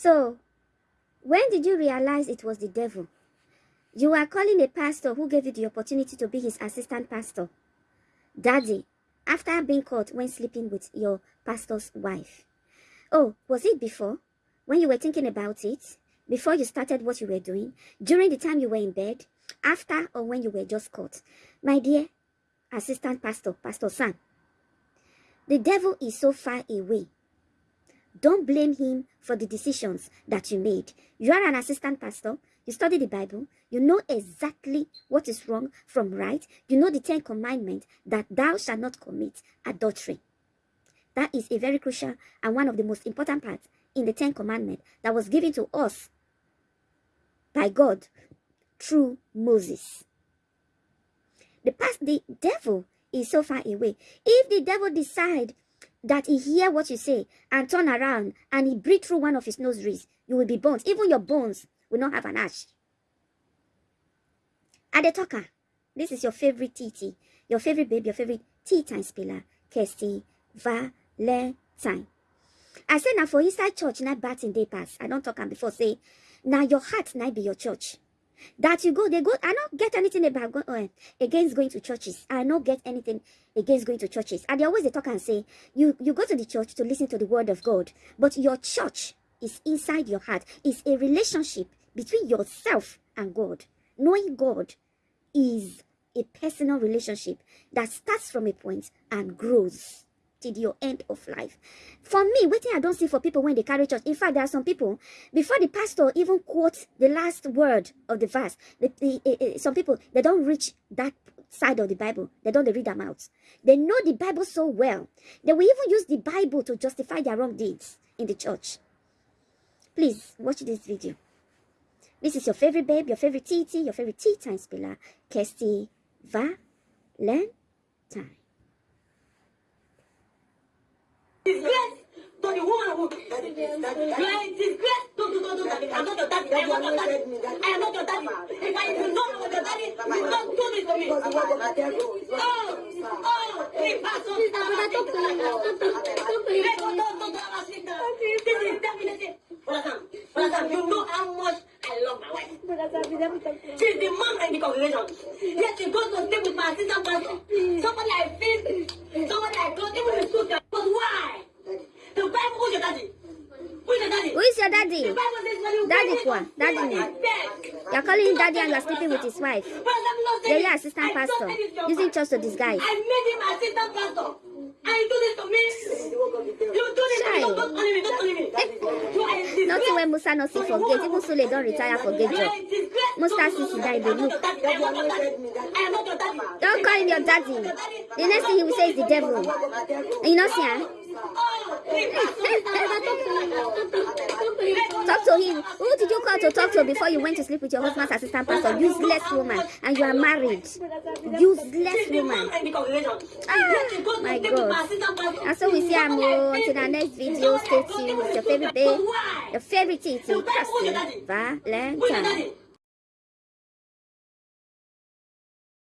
So, when did you realize it was the devil? You are calling a pastor who gave you the opportunity to be his assistant pastor. Daddy, after being caught when sleeping with your pastor's wife. Oh, was it before? When you were thinking about it? Before you started what you were doing? During the time you were in bed? After or when you were just caught? My dear assistant pastor, Pastor Sam, the devil is so far away. Don't blame him for the decisions that you made. You are an assistant pastor. You study the Bible. You know exactly what is wrong from right. You know the Ten Commandments that thou shalt not commit adultery. That is a very crucial and one of the most important parts in the Ten Commandments that was given to us by God through Moses. The past, the devil is so far away. If the devil decide that he hear what you say and turn around and he breathe through one of his nostrils, you will be burnt. Even your bones will not have an ash. Adetoka, this is your favorite TT, your favorite baby, your favorite tea time spiller, Kirsty Valentine. I say now for inside church, not bat in day pass. I don't talk and before say, now your heart might be your church. That you go, they go, I don't get anything about go, uh, against going to churches. I don't get anything against going to churches. And they always they talk and say, you, you go to the church to listen to the word of God, but your church is inside your heart. It's a relationship between yourself and God. Knowing God is a personal relationship that starts from a point and grows till your end of life. For me, waiting I don't see for people when they carry church. In fact, there are some people, before the pastor even quotes the last word of the verse, the, the, uh, some people, they don't reach that side of the Bible. They don't read them out. They know the Bible so well. They will even use the Bible to justify their wrong deeds in the church. Please, watch this video. This is your favorite babe, your favorite TT, your favorite tea time spiller, Kirsty Valentine. She's the mom in the congregation. Yet she goes to stay with my assistant pastor. Somebody I feel, somebody I close, even in school. But why? The Bible, who's your daddy? Who's your daddy? Who is your daddy? The Bible says when you Daddy get kwa? it, Daddy you are dead. You're calling daddy and you're sleeping with his wife. It. assistant I pastor. Using church to disguise. I made him assistant pastor. And you do this to me. You do this to me. Don't honor me. Don't me. Nothing when Musa not see for gate. Even Sule don't retire for gate job. Musa Sisi die, they look. Don't call him your daddy. The next thing he will say is the devil. And you know, see, huh? Talk to him. Who did you call to talk to before you went to sleep with your husband's assistant pastor? Useless woman. And you are married. Useless woman. Ah, my God. And so we see him until our next video. Stay tuned with your favorite babe, your favorite Titi, Kirsty Valentine.